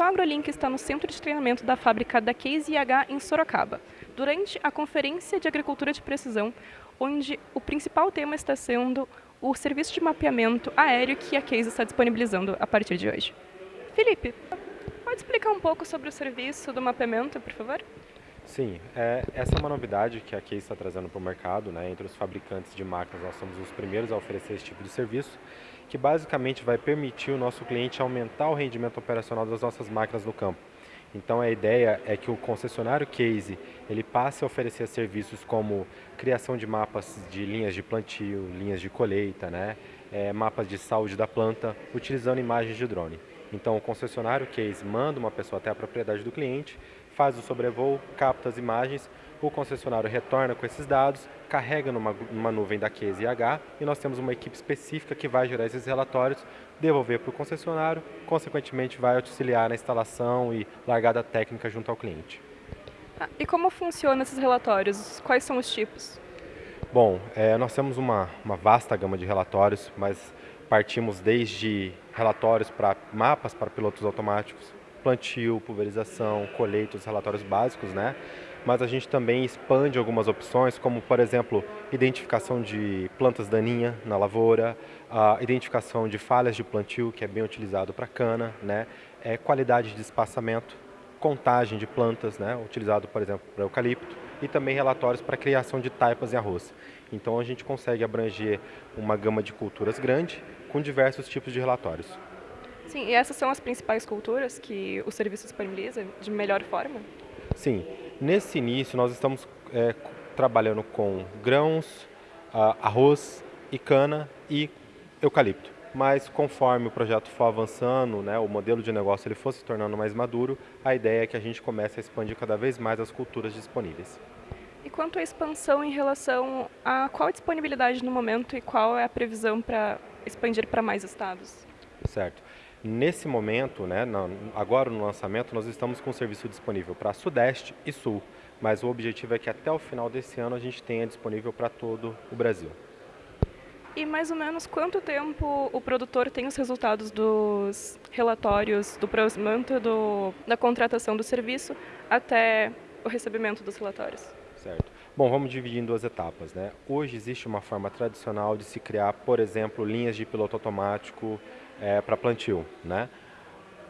AgroLink está no centro de treinamento da fábrica da Case IH em Sorocaba, durante a Conferência de Agricultura de Precisão, onde o principal tema está sendo o serviço de mapeamento aéreo que a Case está disponibilizando a partir de hoje. Felipe, pode explicar um pouco sobre o serviço do mapeamento, por favor? Sim, é, essa é uma novidade que a Case está trazendo para o mercado. Né? Entre os fabricantes de máquinas, nós somos os primeiros a oferecer esse tipo de serviço, que basicamente vai permitir o nosso cliente aumentar o rendimento operacional das nossas máquinas no campo. Então a ideia é que o concessionário Case ele passe a oferecer serviços como criação de mapas de linhas de plantio, linhas de colheita, né? É, mapas de saúde da planta, utilizando imagens de drone. Então o concessionário Case manda uma pessoa até a propriedade do cliente, faz o sobrevoo, capta as imagens, o concessionário retorna com esses dados, carrega numa, numa nuvem da Case IH e nós temos uma equipe específica que vai gerar esses relatórios, devolver para o concessionário, consequentemente vai auxiliar na instalação e largada técnica junto ao cliente. Ah, e como funcionam esses relatórios? Quais são os tipos? Bom, é, nós temos uma, uma vasta gama de relatórios, mas partimos desde relatórios para mapas para pilotos automáticos, plantio, pulverização, colheita, os relatórios básicos, né? Mas a gente também expande algumas opções, como por exemplo, identificação de plantas daninhas na lavoura, a identificação de falhas de plantio, que é bem utilizado para cana, né? É, qualidade de espaçamento, contagem de plantas, né? utilizado por exemplo para eucalipto, e também relatórios para criação de taipas em arroz. Então a gente consegue abranger uma gama de culturas grande com diversos tipos de relatórios. Sim, e essas são as principais culturas que o serviço disponibiliza de melhor forma? Sim, nesse início nós estamos é, trabalhando com grãos, arroz e cana e eucalipto. Mas conforme o projeto for avançando, né, o modelo de negócio ele for se tornando mais maduro, a ideia é que a gente comece a expandir cada vez mais as culturas disponíveis. E quanto à expansão em relação a qual a disponibilidade no momento e qual é a previsão para expandir para mais estados? Certo. Nesse momento, né, agora no lançamento, nós estamos com o serviço disponível para Sudeste e Sul, mas o objetivo é que até o final desse ano a gente tenha disponível para todo o Brasil. E mais ou menos quanto tempo o produtor tem os resultados dos relatórios do processamento do, da contratação do serviço até o recebimento dos relatórios? Certo. Bom, vamos dividir em duas etapas. Né? Hoje existe uma forma tradicional de se criar, por exemplo, linhas de piloto automático é, para plantio. Né?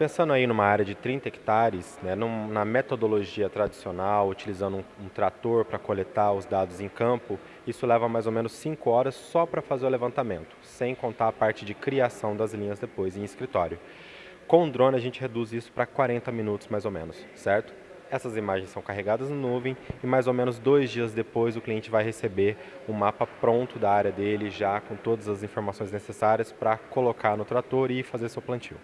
Pensando aí numa área de 30 hectares, né, num, na metodologia tradicional, utilizando um, um trator para coletar os dados em campo, isso leva mais ou menos 5 horas só para fazer o levantamento, sem contar a parte de criação das linhas depois em escritório. Com o drone a gente reduz isso para 40 minutos mais ou menos, certo? Essas imagens são carregadas na nuvem e mais ou menos dois dias depois o cliente vai receber um mapa pronto da área dele, já com todas as informações necessárias para colocar no trator e fazer seu plantio.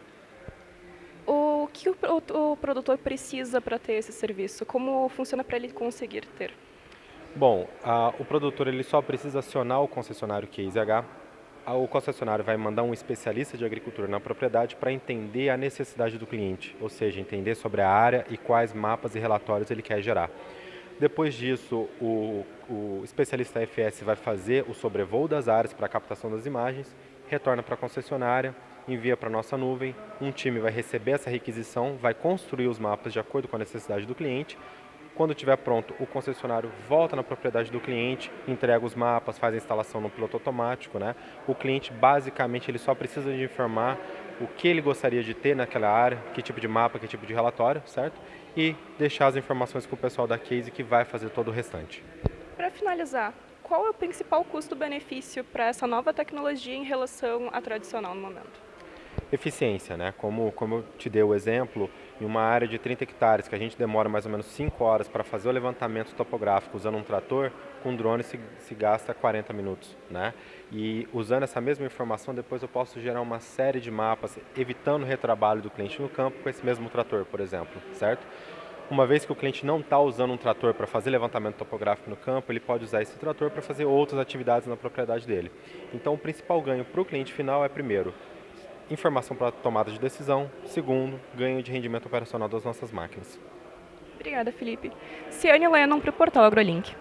O o produtor precisa para ter esse serviço? Como funciona para ele conseguir ter? Bom, a, o produtor ele só precisa acionar o concessionário QIZH o concessionário vai mandar um especialista de agricultura na propriedade para entender a necessidade do cliente, ou seja, entender sobre a área e quais mapas e relatórios ele quer gerar. Depois disso, o, o especialista FS vai fazer o sobrevoo das áreas para a captação das imagens, retorna para a concessionária, envia para a nossa nuvem, um time vai receber essa requisição, vai construir os mapas de acordo com a necessidade do cliente quando estiver pronto, o concessionário volta na propriedade do cliente, entrega os mapas, faz a instalação no piloto automático. Né? O cliente, basicamente, ele só precisa de informar o que ele gostaria de ter naquela área, que tipo de mapa, que tipo de relatório, certo? E deixar as informações com o pessoal da Case que vai fazer todo o restante. Para finalizar, qual é o principal custo-benefício para essa nova tecnologia em relação à tradicional no momento? Eficiência, né? Como, como eu te dei o exemplo, em uma área de 30 hectares, que a gente demora mais ou menos 5 horas para fazer o levantamento topográfico usando um trator, com drone se, se gasta 40 minutos, né? E usando essa mesma informação, depois eu posso gerar uma série de mapas, evitando o retrabalho do cliente no campo com esse mesmo trator, por exemplo, certo? Uma vez que o cliente não está usando um trator para fazer levantamento topográfico no campo, ele pode usar esse trator para fazer outras atividades na propriedade dele. Então, o principal ganho para o cliente final é, primeiro, informação para tomada de decisão, segundo, ganho de rendimento operacional das nossas máquinas. Obrigada, Felipe. Ciane Lennon para o Portal AgroLink.